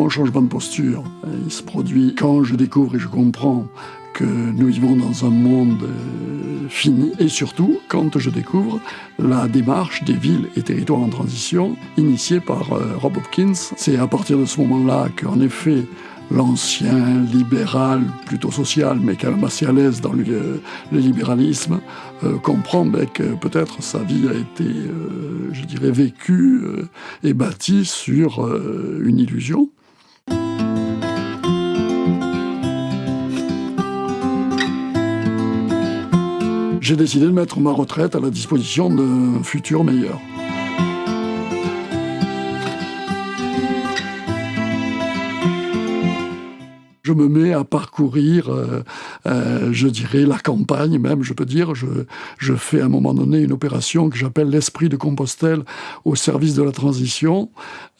mon changement de posture, il se produit quand je découvre et je comprends que nous vivons dans un monde euh, fini et surtout quand je découvre la démarche des villes et territoires en transition initiée par euh, Rob Hopkins. C'est à partir de ce moment-là qu'en effet l'ancien libéral, plutôt social, mais quand même assez à l'aise dans le, libéralisme, euh, comprend ben, que peut-être sa vie a été, je dirais, vécue et bâtie sur une illusion. J'ai décidé de mettre ma retraite à la disposition d'un futur meilleur. Je me mets à parcourir, euh, euh, je dirais, la campagne même, je peux dire. Je, je fais à un moment donné une opération que j'appelle l'esprit de Compostelle au service de la transition.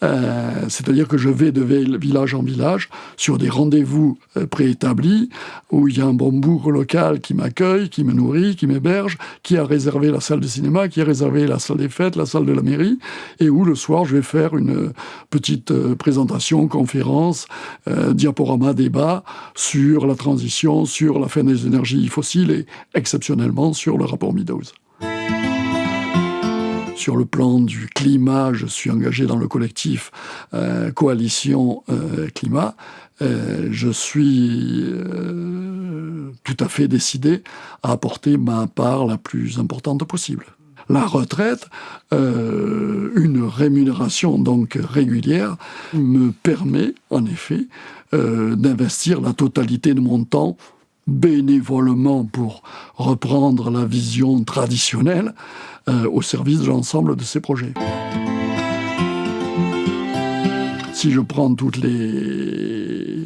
Euh, c'est-à-dire que je vais de village en village sur des rendez-vous préétablis où il y a un bon bourg local qui m'accueille, qui me nourrit, qui m'héberge, qui a réservé la salle de cinéma, qui a réservé la salle des fêtes, la salle de la mairie, et où le soir je vais faire une petite présentation, conférence, diaporama, débat sur la transition, sur la fin des énergies fossiles et exceptionnellement sur le rapport Meadows. Sur le plan du climat, je suis engagé dans le collectif euh, Coalition euh, Climat. Euh, je suis tout à fait décidé à apporter ma part la plus importante possible la retraite, une rémunération donc régulière, me permet en effet euh, d'investir la totalité de mon temps bénévolement pour reprendre la vision traditionnelle euh, au service de l'ensemble de ces projets. Si je prends toutes les euh,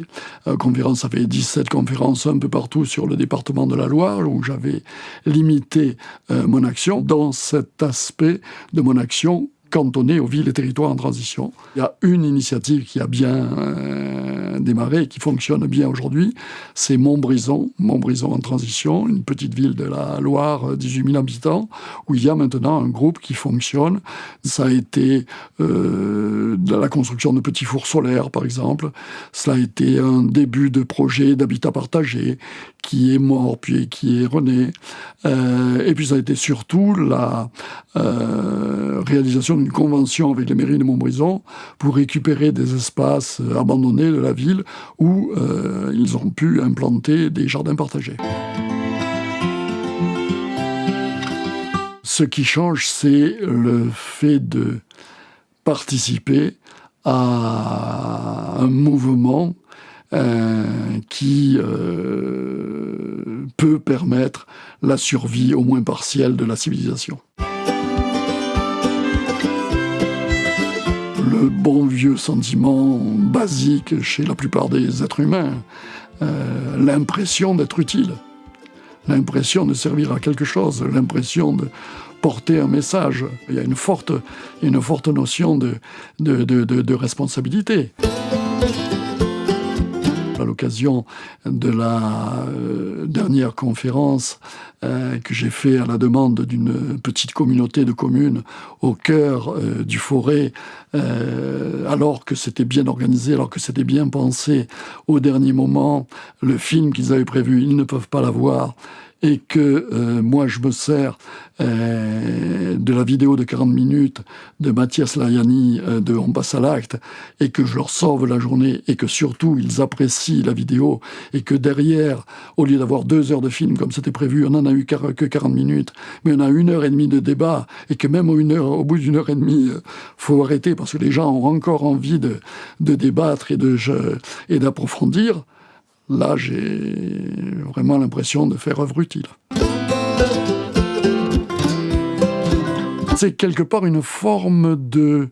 conférences, ça fait 17 conférences un peu partout sur le département de la Loire, où j'avais limité mon action. Dans cet aspect de mon action, cantonné aux villes et territoires en transition. Il y a une initiative qui a bien euh, démarré et qui fonctionne bien aujourd'hui, c'est Montbrison, Montbrison en transition, une petite ville de la Loire, 18 euh, 000 habitants, où il y a maintenant un groupe qui fonctionne. Ça a été euh, la construction de petits fours solaires, par exemple. Cela a été un début de projet d'habitat partagé qui est mort, puis qui est rené. et puis ça a été surtout la réalisation d'une convention avec les mairies de Montbrison pour récupérer des espaces euh, abandonnés de la ville où euh, ils ont pu implanter des jardins partagés. Ce qui change, c'est le fait de participer à un mouvement euh, qui peut permettre la survie au moins partielle de la civilisation. le bon vieux sentiment basique chez la plupart des êtres humains, euh, l'impression d'être utile, l'impression de servir à quelque chose, l'impression de porter un message. Il y a une forte, une forte notion de, de, de responsabilité de la euh, dernière conférence euh, que j'ai fait à la demande d'une petite communauté de communes au cœur euh, du forêt, alors que c'était bien organisé, alors que c'était bien pensé. Au dernier moment, le film qu'ils avaient prévu, ils ne peuvent pas l'avoir et que euh, moi je me sers euh, de la vidéo de 40 minutes de Mathias Layani euh, de On passe à l'acte et que je leur sauve la journée et que surtout ils apprécient la vidéo et que derrière, au lieu d'avoir deux heures de film comme c'était prévu, on n'en a eu que 40 minutes, mais on a une heure et demie de débat et que même une heure, au bout d'une heure et demie, faut arrêter parce que les gens ont encore envie de, de débattre et d'approfondir. Là j'ai vraiment l'impression de faire œuvre utile. C'est quelque part une forme de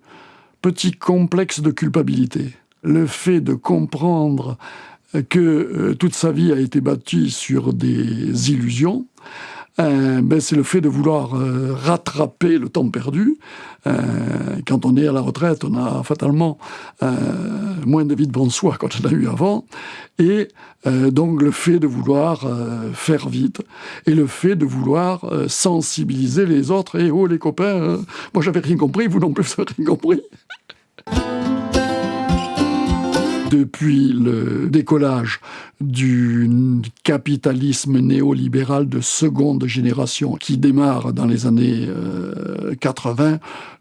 petit complexe de culpabilité. Le fait de comprendre que euh, toute sa vie a été bâtie sur des illusions, euh, ben c'est le fait de vouloir euh, rattraper le temps perdu. Euh, quand on est à la retraite, on a fatalement moins de vie devant soi quand on a eu avant. Et donc le fait de vouloir faire vite et le fait de vouloir sensibiliser les autres. Et oh les copains, moi j'avais rien compris, vous non plus rien compris. depuis le décollage du capitalisme néolibéral de seconde génération qui démarre dans les années 80,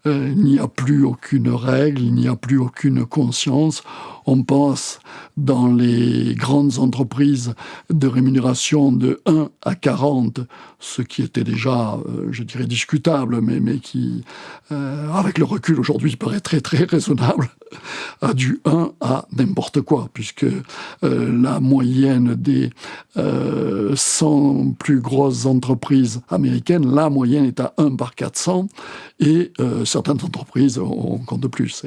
euh, il n'y a plus aucune règle, il n'y a plus aucune conscience. On pense dans les grandes entreprises de rémunération de 1 à 40, ce qui était déjà, euh, je dirais, discutable, mais, qui, euh, avec le recul aujourd'hui, paraît très très raisonnable, a du 1 à n'importe quoi, puisque la moyenne des 100 plus grosses entreprises américaines, la moyenne est à 1 par 400, et certaines entreprises, on compte plus.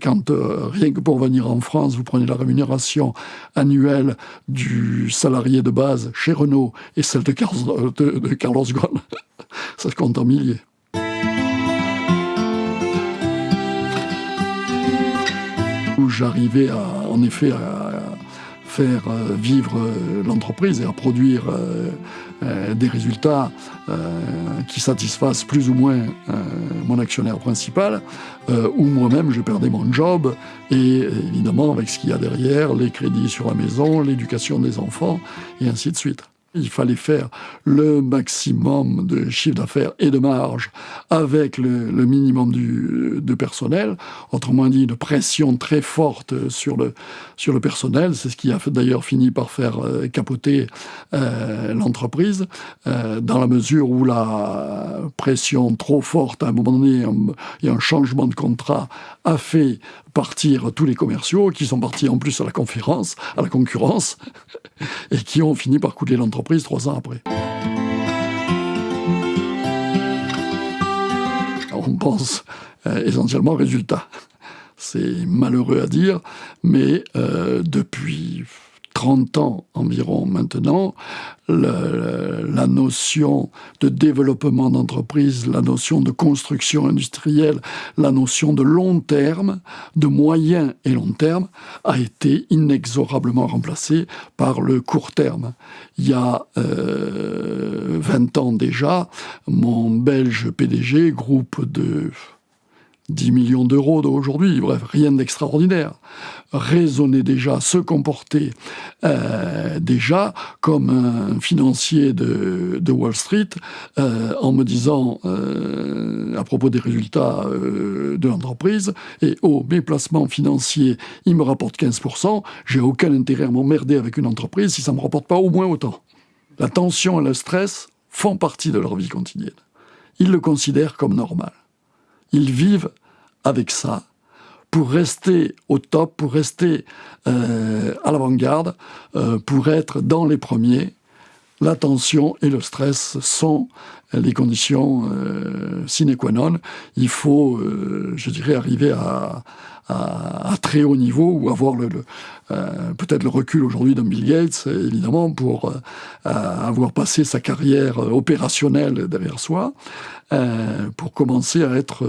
Quand euh, rien que pour venir en France, vous prenez la rémunération annuelle du salarié de base chez Renault et celle de Carlos, de, Carlos Ghosn, ça se compte en milliers. J'arrivais en effet à faire euh, vivre euh, l'entreprise et à produire euh, des résultats qui satisfassent plus ou moins mon actionnaire principal, ou moi-même je perdais mon job, et évidemment avec ce qu'il y a derrière, les crédits sur la maison, l'éducation des enfants, et ainsi de suite. Il fallait faire le maximum de chiffre d'affaires et de marge avec le, minimum du, de personnel. Autrement dit, une pression très forte sur le, sur le personnel. C'est ce qui a d'ailleurs fini par faire euh, capoter euh, l'entreprise, euh, dans la mesure où la pression trop forte, à un moment donné, a un changement de contrat, a fait partir tous les commerciaux, qui sont partis en plus à la conférence, à la concurrence, et qui ont fini par couler l'entreprise trois ans après. On pense euh, essentiellement au résultat. C'est malheureux à dire, mais euh, depuis 30 ans environ maintenant, la notion de développement d'entreprise, la notion de construction industrielle, la notion de long terme, de moyen et long terme, a été inexorablement remplacée par le court terme. Il y a 20 euh, ans déjà, mon belge PDG, groupe de 10 millions d'euros d'aujourd'hui, bref, rien d'extraordinaire, raisonner déjà, se comporter euh, déjà comme un financier de, Wall Street euh, en me disant euh, à propos des résultats de l'entreprise, et oh, mes placements financiers, ils me rapportent 15%, j'ai aucun intérêt à m'emmerder avec une entreprise si ça ne me rapporte pas au moins autant. La tension et le stress font partie de leur vie quotidienne. Ils le considèrent comme normal. Ils vivent avec ça pour rester au top, pour rester euh, à l'avant-garde, euh, pour être dans les premiers. La tension et le stress sont les conditions euh, sine qua non. Il faut, je dirais, arriver à, très haut niveau ou avoir euh, peut-être le recul aujourd'hui d'un Bill Gates, évidemment, pour euh, avoir passé sa carrière opérationnelle derrière soi, euh, pour commencer à être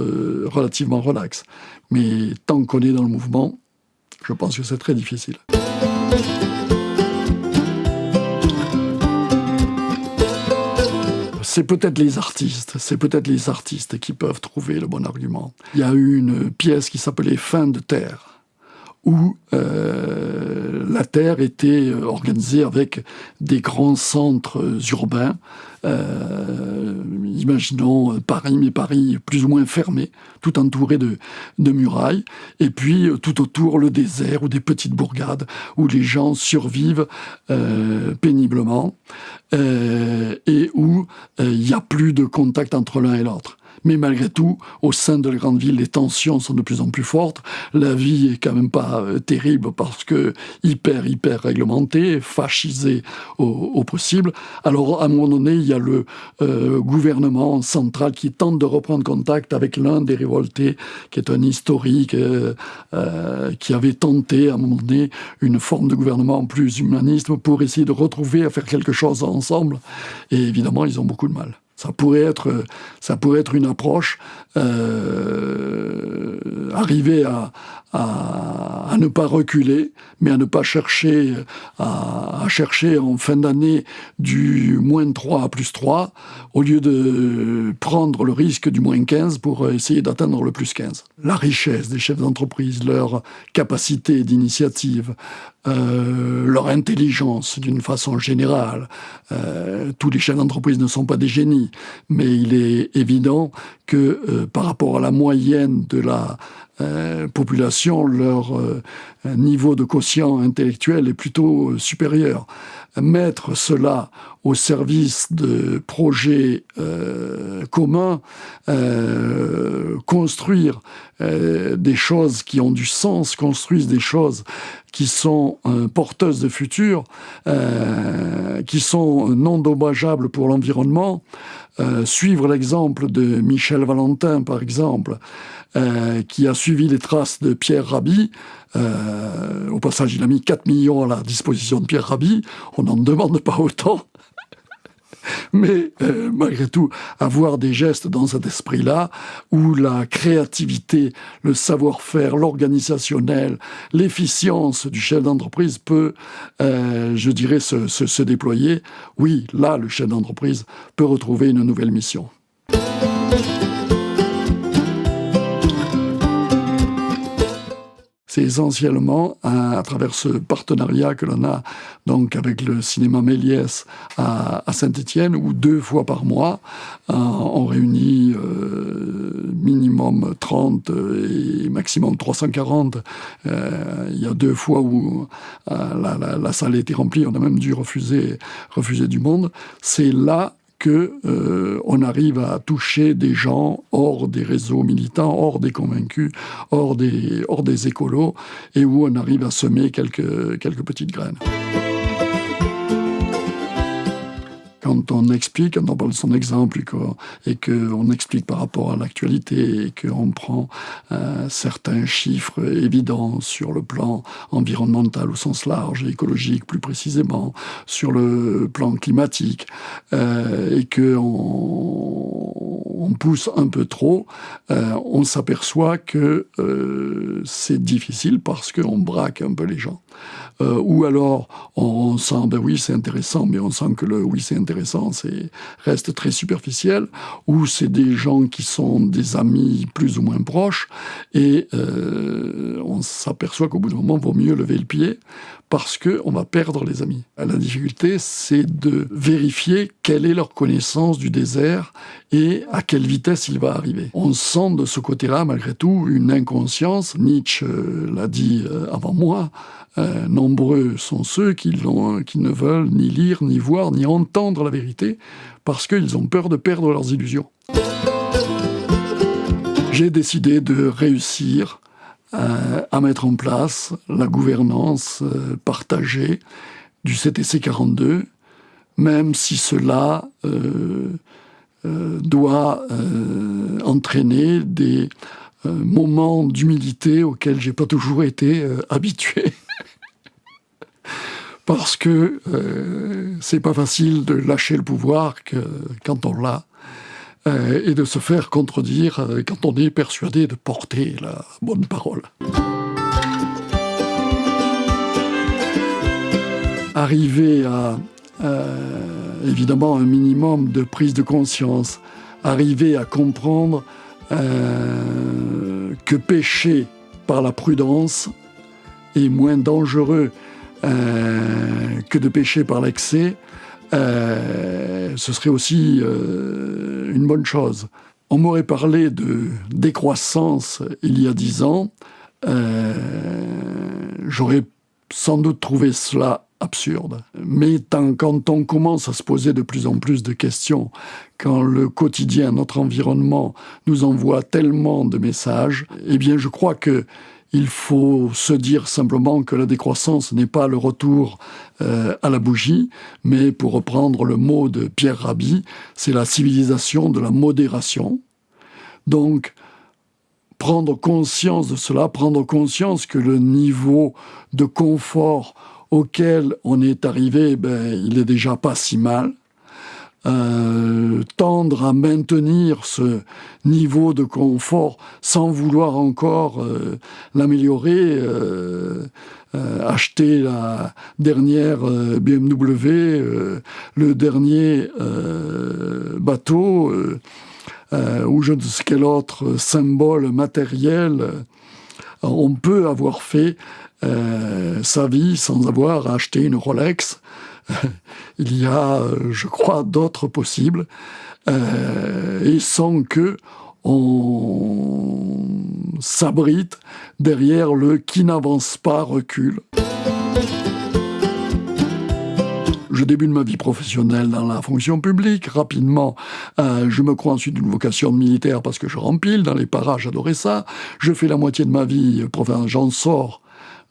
relativement relax. Mais tant qu'on est dans le mouvement, je pense que c'est très difficile. C'est peut-être les artistes, c'est peut-être les artistes qui peuvent trouver le bon argument. Il y a eu une pièce qui s'appelait Fin de Terre, où euh, la Terre était euh, organisée avec des grands centres urbains euh, imaginons Paris, mais Paris plus ou moins fermé, tout entouré de, murailles, et puis tout autour le désert ou des petites bourgades où les gens survivent péniblement et où il n'y a plus de contact entre l'un et l'autre. Mais malgré tout, au sein de la grande ville, les tensions sont de plus en plus fortes. La vie est quand même pas euh, terrible parce que hyper, hyper réglementée, fascisée au, possible. Alors, à un moment donné, il y a le euh, gouvernement central qui tente de reprendre contact avec l'un des révoltés, qui est un historique, euh, qui avait tenté, à un moment donné, une forme de gouvernement plus humaniste pour essayer de retrouver, à faire quelque chose ensemble. Et évidemment, ils ont beaucoup de mal. Ça pourrait être, ça pourrait être une approche, euh, arriver à, ne pas reculer, mais à ne pas chercher à, chercher en fin d'année du moins 3 à plus 3, au lieu de prendre le risque du moins 15 pour essayer d'atteindre le plus 15. La richesse des chefs d'entreprise, leur capacité d'initiative, euh, leur intelligence d'une façon générale. Euh, tous les chefs d'entreprise ne sont pas des génies, mais il est évident que euh, par rapport à la moyenne de la population, leur niveau de quotient intellectuel est plutôt supérieur. Mettre cela au service de projets communs, construire des choses qui ont du sens, construire des choses qui sont euh, porteuses de futur, euh, qui sont non dommageables pour l'environnement. Euh, suivre l'exemple de Michel Valentin, par exemple, qui a suivi les traces de Pierre Rabhi. au passage, il a mis 4 millions à la disposition de Pierre Rabhi. On n'en demande pas autant. mais euh, malgré tout, avoir des gestes dans cet esprit-là, où la créativité, le savoir-faire, l'organisationnel, l'efficience du chef d'entreprise peut, euh, je dirais, se, se déployer, oui, là, le chef d'entreprise peut retrouver une nouvelle mission. C'est essentiellement à, travers ce partenariat que l'on a donc avec le cinéma Méliès à, Saint-Étienne, où deux fois par mois, euh, on réunit euh, minimum 30 et maximum 340. Euh, il y a deux fois où la, salle était remplie, on a même dû refuser, refuser du monde. C'est là que euh, on arrive à toucher des gens hors des réseaux militants, hors des convaincus, hors des, hors des écolos, et où on arrive à semer quelques, quelques petites graines. Quand on explique, quand on parle de son exemple et qu'on explique par rapport à l'actualité et qu'on prend euh, certains chiffres évidents sur le plan environnemental au sens large écologique plus précisément, sur le plan climatique, euh, et qu'on on pousse un peu trop, euh, on s'aperçoit que c'est difficile parce qu'on braque un peu les gens. Ou alors on sent, ben oui c'est intéressant, mais on sent que le oui c'est intéressant, c'est reste très superficiel, ou c'est des gens qui sont des amis plus ou moins proches, et euh, on s'aperçoit qu'au bout d'un moment, il vaut mieux lever le pied, parce qu'on va perdre les amis. La difficulté, c'est de vérifier quelle est leur connaissance du désert et à quelle vitesse il va arriver. On sent de ce côté-là, malgré tout, une inconscience. Nietzsche euh, l'a dit euh, avant moi, euh, nombreux sont ceux qui, ne veulent ni lire, ni voir, ni entendre la vérité, parce qu'ils ont peur de perdre leurs illusions. J'ai décidé de réussir à mettre en place la gouvernance euh, partagée du CTC 42, même si cela doit entraîner des moments d'humilité auxquels j'ai pas toujours été habitué. Parce que euh, c'est pas facile de lâcher le pouvoir quand on l'a euh, et de se faire contredire euh, quand on est persuadé de porter la bonne parole. Arriver à évidemment un minimum de prise de conscience, arriver à comprendre que pécher par la prudence est moins dangereux euh, que de pécher par l'excès, euh, ce serait aussi euh, une bonne chose. On m'aurait parlé de décroissance il y a dix ans. J'aurais sans doute trouvé cela absurde. Mais quand on commence à se poser de plus en plus de questions, quand le quotidien, notre environnement nous envoie tellement de messages, eh bien je crois que il faut se dire simplement que la décroissance n'est pas le retour euh, à la bougie, mais pour reprendre le mot de Pierre Rabhi, c'est la civilisation de la modération. Donc, prendre conscience de cela, prendre conscience que le niveau de confort auquel on est arrivé, ben, il est déjà pas si mal. Tendre à maintenir ce niveau de confort sans vouloir encore l'améliorer. acheter la dernière BMW, le dernier bateau, ou je ne sais quel autre symbole matériel on peut avoir fait euh, sa vie sans avoir acheté une Rolex. Il y a, je crois, d'autres possibles, euh, et sans que on s'abrite derrière le qui n'avance pas recule. Je débute ma vie professionnelle dans la fonction publique. Rapidement, euh, je me crois ensuite d'une vocation militaire parce que je rempile. Dans les parages, j'adorais ça. Je fais la moitié de ma vie, j'en sors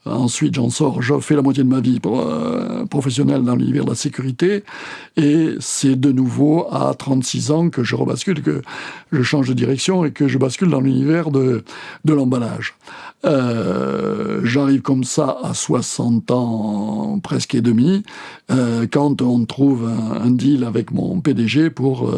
Ensuite, j'en sors, je fais la moitié de ma vie euh, professionnelle dans l'univers de la sécurité, et c'est de nouveau à 36 ans que je rebascule, que je change de direction et que je bascule dans l'univers de, de l'emballage. Euh, J'arrive comme ça à 60 ans presque et demi, euh, quand on trouve un, deal avec mon PDG pour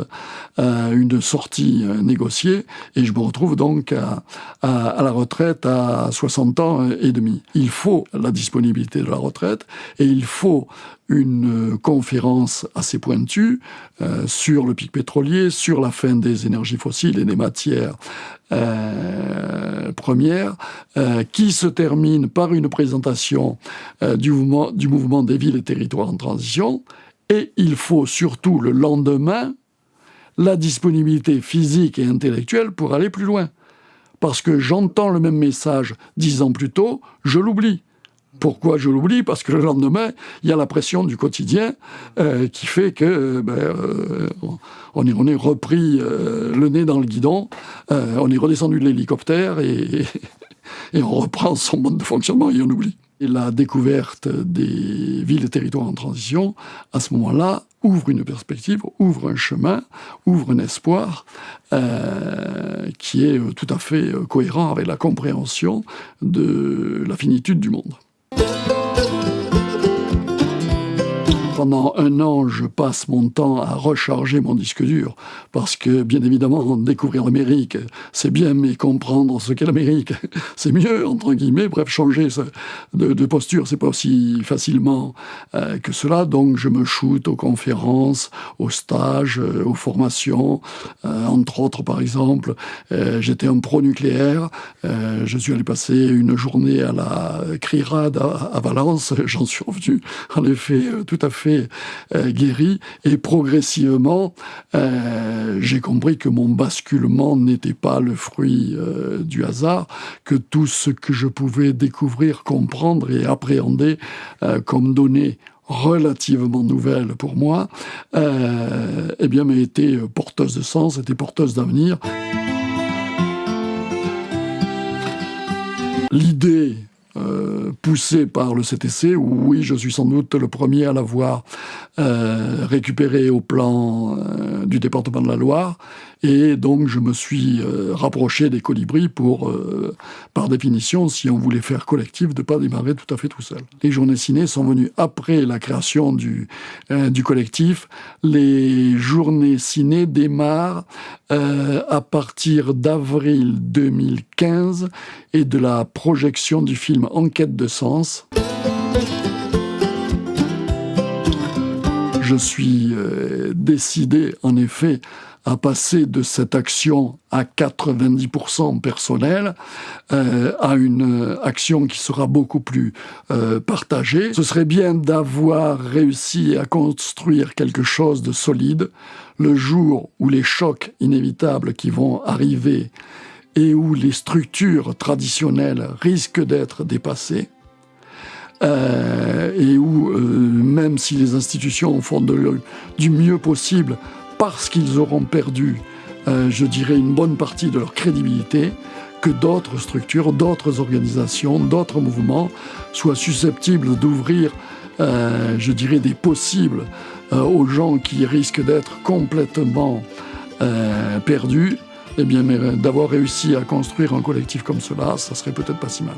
euh, une sortie négociée, et je me retrouve donc à, la retraite à 60 ans et demi. Il faut la disponibilité de la retraite, et il faut une conférence assez pointue euh, sur le pic pétrolier, sur la fin des énergies fossiles et des matières euh, premières, euh, qui se termine par une présentation du mouvement des villes et territoires en transition. Et il faut surtout le lendemain la disponibilité physique et intellectuelle pour aller plus loin. Parce que j'entends le même message dix ans plus tôt, je l'oublie. Pourquoi je l'oublie? Parce que le lendemain, il y a la pression du quotidien euh, qui fait que euh, ben, euh, on, est, repris le nez dans le guidon, on est redescendu de l'hélicoptère et, et, on reprend son mode de fonctionnement et on oublie. Et la découverte des villes et territoires en transition, à ce moment-là, ouvre une perspective, ouvre un chemin, ouvre un espoir qui est tout à fait cohérent avec la compréhension de la finitude du monde. Thank you. Pendant un an, je passe mon temps à recharger mon disque dur, parce que, bien évidemment, découvrir l'Amérique, c'est bien, mais comprendre ce qu'est l'Amérique, c'est mieux, entre guillemets. Bref, changer de, de posture, c'est pas aussi facilement euh, que cela. Donc, je me shoote aux conférences, aux stages, euh, aux formations. Euh, entre autres, par exemple, j'étais un pro-nucléaire. je suis allé passer une journée à la CRIRAD à, à Valence. J'en suis revenu, en effet, tout à fait euh, guéri et progressivement euh, j'ai compris que mon basculement n'était pas le fruit euh, du hasard, que tout ce que je pouvais découvrir, comprendre et appréhender comme données relativement nouvelles pour moi, eh bien, m'a été porteuse de sens, était porteuse d'avenir. L'idée euh, poussé par le CTC, où oui, je suis sans doute le premier à l'avoir euh, récupéré au plan euh, du département de la Loire, et donc je me suis rapproché des colibris pour, par définition, si on voulait faire collectif, de ne pas démarrer tout à fait tout seul. Les journées ciné sont venues après la création du, du collectif. Les journées ciné démarrent à partir d'avril 2015 et de la projection du film Enquête de sens. Je suis euh, décidé, en effet, à passer de cette action à 90% personnelle euh, à une action qui sera beaucoup plus euh, partagée. Ce serait bien d'avoir réussi à construire quelque chose de solide le jour où les chocs inévitables qui vont arriver et où les structures traditionnelles risquent d'être dépassées, euh, et où, euh, même si les institutions font du mieux possible, parce qu'ils auront perdu, euh, je dirais, une bonne partie de leur crédibilité, que d'autres structures, d'autres organisations, d'autres mouvements soient susceptibles d'ouvrir, je dirais, des possibles aux gens qui risquent d'être complètement perdus eh bien, d'avoir réussi à construire un collectif comme cela, ça serait peut-être pas si mal.